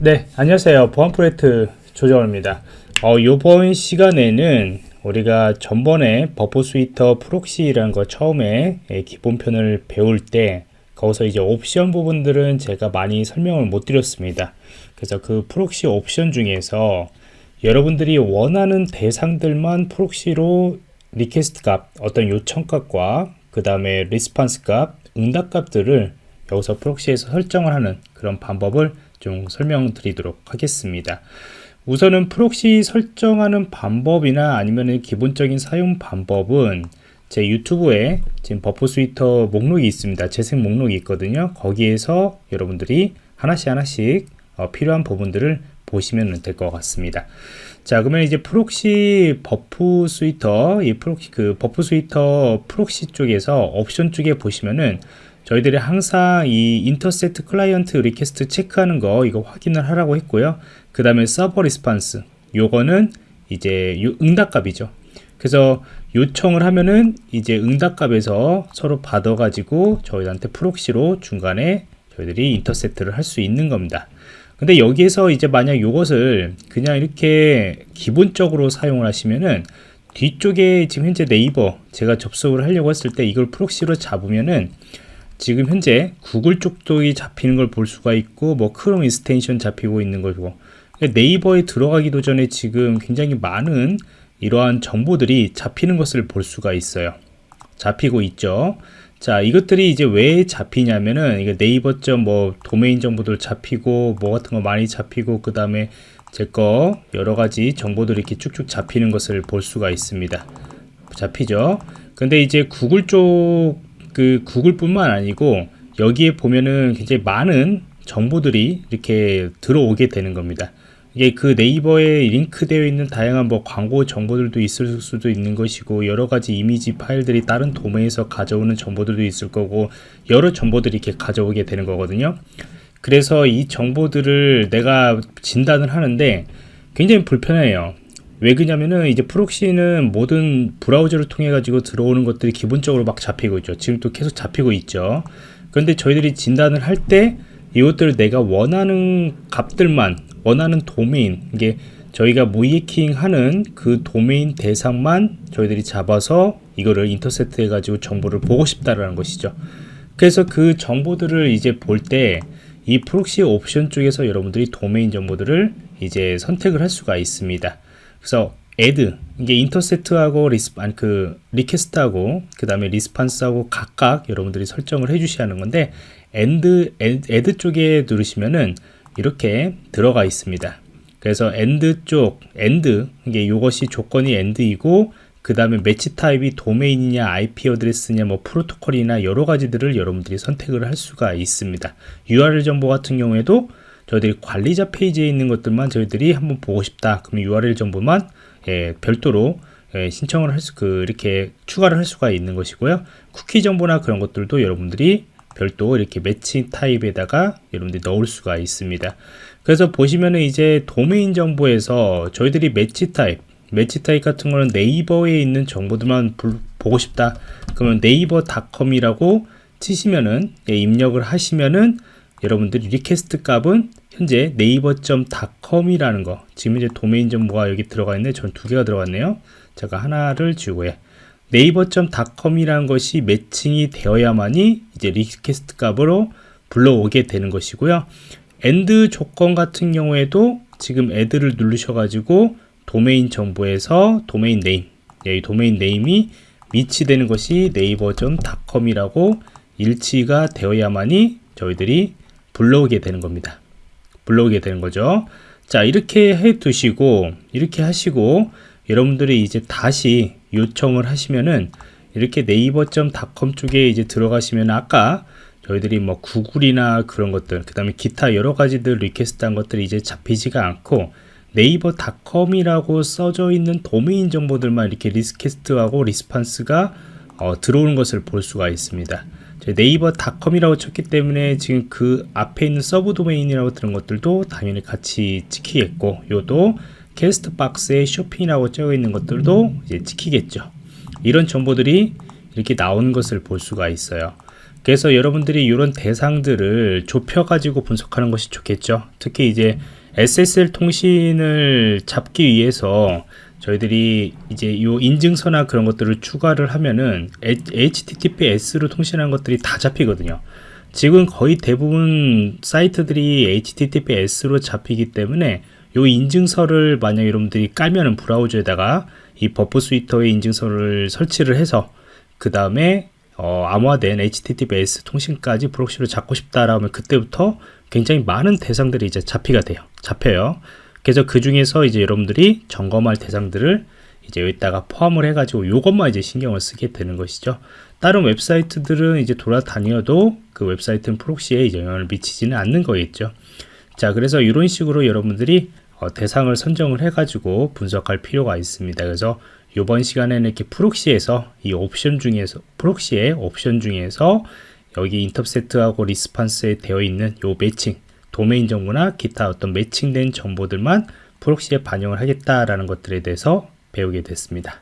네, 안녕하세요. 보안 프로젝트 조정호입니다. 어, 이번 시간에는 우리가 전번에 Burp Suite proxy라는 거 처음에 예, 기본편을 배울 때 거기서 이제 옵션 부분들은 제가 많이 설명을 못 드렸습니다. 그래서 그 proxy 옵션 중에서 여러분들이 원하는 대상들만 proxy로 request 값, 어떤 요청 값과 그 다음에 response 값, 응답 값들을 여기서 proxy에서 설정을 하는 그런 방법을 좀 설명드리도록 하겠습니다. 우선은 proxy 설정하는 방법이나 아니면 기본적인 사용 방법은 제 유튜브에 지금 Burp Suite 목록이 있습니다. 재생 목록이 있거든요. 거기에서 여러분들이 하나씩 하나씩 어, 필요한 부분들을 보시면 될 것 같습니다. 자, 그러면 이제 proxy Burp Suite, 이 proxy, 그 Burp Suite proxy 쪽에서 옵션 쪽에 보시면은 저희들이 항상 이 intercept client request 체크하는 거 이거 확인을 하라고 했고요. 그 다음에 server response 요거는 이제 응답값이죠. 그래서 요청을 하면은 이제 응답값에서 서로 받아 가지고 저희한테 proxy로 중간에 저희들이 intercept를 할 수 있는 겁니다. 근데 여기에서 이제 만약 이것을 그냥 이렇게 기본적으로 사용을 하시면은 뒤쪽에 지금 현재 네이버 제가 접속을 하려고 했을 때 이걸 proxy로 잡으면은 지금 현재 구글 쪽도 잡히는 걸 볼 수가 있고 뭐 크롬 extension 잡히고 있는 걸 보고 네이버에 들어가기도 전에 지금 굉장히 많은 이러한 정보들이 잡히는 것을 볼 수가 있어요. 잡히고 있죠. 자 이것들이 이제 왜 잡히냐면은 이게 네이버 점뭐 도메인 정보들 잡히고 뭐 같은 거 많이 잡히고 그 다음에 제 거 여러 가지 정보들이 이렇게 쭉쭉 잡히는 것을 볼 수가 있습니다. 잡히죠? 근데 이제 구글 쪽 그 구글뿐만 아니고 여기에 보면은 굉장히 많은 정보들이 이렇게 들어오게 되는 겁니다. 이게 그 네이버에 링크되어 있는 다양한 뭐 광고 정보들도 있을 수도 있는 것이고 여러 가지 이미지 파일들이 다른 도메인에서 가져오는 정보들도 있을 거고 여러 정보들이 이렇게 가져오게 되는 거거든요. 그래서 이 정보들을 내가 진단을 하는데 굉장히 불편해요. 왜 그러냐면은 이제 proxy는 모든 브라우저를 통해 가지고 들어오는 것들이 기본적으로 막 잡히고 있죠. 지금 또 계속 잡히고 있죠. 그런데 저희들이 진단을 할 때 이것들을 내가 원하는 값들만 원하는 도메인 이게 저희가 모의해킹 하는 그 도메인 대상만 저희들이 잡아서 이거를 intercept 해 가지고 정보를 보고 싶다라는 것이죠. 그래서 그 정보들을 이제 볼 때 이 proxy 옵션 쪽에서 여러분들이 도메인 정보들을 이제 선택을 할 수가 있습니다 그래서 add 이게 intercept하고 res 아니 그 request하고 그 다음에 response하고 각각 여러분들이 설정을 해 주셔야 하는 건데 and add 쪽에 누르시면은 이렇게 들어가 있습니다. 그래서 and 쪽 and 이게 이것이 조건이 and이고 그 다음에 match type이 도메인이냐 IP address냐 뭐 프로토콜이나 여러 가지들을 여러분들이 선택을 할 수가 있습니다. URL 정보 같은 경우에도 저희들이 관리자 페이지에 있는 것들만 저희들이 한번 보고 싶다. 그러면 URL 정보만 예, 별도로 예, 신청을 할 수, 그, 이렇게 추가를 할 수가 있는 것이고요. 쿠키 정보나 그런 것들도 여러분들이 별도 이렇게 match type에다가 여러분들이 넣을 수가 있습니다. 그래서 보시면은 이제 도메인 정보에서 저희들이 match type, match type 같은 거는 네이버에 있는 정보들만 보고 싶다. 그러면 네이버.com이라고 치시면은 예, 입력을 하시면은 여러분들이 request 값은 현재 네이버.com이라는 거 지금 이제 도메인 정보가 여기 들어가 있는데 전 두 개가 들어갔네요. 제가 하나를 지우고 해 네이버.com이라는 것이 matching이 되어야만이 이제 request 값으로 불러오게 되는 것이고요. and 조건 같은 경우에도 지금 add를 누르셔 가지고 도메인 정보에서 domain name 이 domain name이 match되는 것이 네이버.com이라고 일치가 되어야만이 저희들이 불러오게 되는 겁니다. 불러오게 되는 거죠. 자, 이렇게 해 두시고, 이렇게 하시고, 여러분들이 이제 다시 요청을 하시면은, 이렇게 네이버.com 쪽에 이제 들어가시면 아까 저희들이 뭐 구글이나 그런 것들, 그 다음에 기타 여러 가지들 request 한 것들이 이제 잡히지가 않고, 네이버.com이라고 써져 있는 도메인 정보들만 이렇게 request하고 response가 어, 들어오는 것을 볼 수가 있습니다. 네이버.com이라고 쳤기 때문에 지금 그 앞에 있는 sub domain이라고 들은 것들도 당연히 같이 찍히겠고 요도 캐스트 박스에 쇼핑이라고 적어 있는 것들도 이제 찍히겠죠 이런 정보들이 이렇게 나오는 것을 볼 수가 있어요 그래서 여러분들이 이런 대상들을 좁혀 가지고 분석하는 것이 좋겠죠. 특히 이제 SSL 통신을 잡기 위해서 저희들이 이제 이 인증서나 그런 것들을 추가를 하면은 HTTPS로 통신하는 것들이 다 잡히거든요. 지금 거의 대부분 사이트들이 HTTPS로 잡히기 때문에 이 인증서를 만약 여러분들이 깔면은 브라우저에다가 이 Burp Suite의 인증서를 설치를 해서 그 다음에 어, 암호화된 HTTPS 통신까지 proxy로 잡고 싶다라면 그때부터 굉장히 많은 대상들이 이제 잡히가 돼요. 잡혀요. 그래서 그 중에서 이제 여러분들이 점검할 대상들을 이제 여기다가 포함을 해가지고 요것만 이제 신경을 쓰게 되는 것이죠. 다른 웹사이트들은 이제 돌아다녀도 그 웹사이트는 프록시에 영향을 미치지는 않는 거겠죠. 자, 그래서 이런 식으로 여러분들이 어, 대상을 선정을 해가지고 분석할 필요가 있습니다. 그래서 이번 시간에는 이렇게 프록시에서 이 옵션 중에서 프록시의 옵션 중에서 여기 인터셉트하고 리스판스에 되어 있는 요 매칭 도메인 정보나 기타 어떤 매칭된 정보들만 프록시에 반영을 하겠다라는 것들에 대해서 배우게 됐습니다.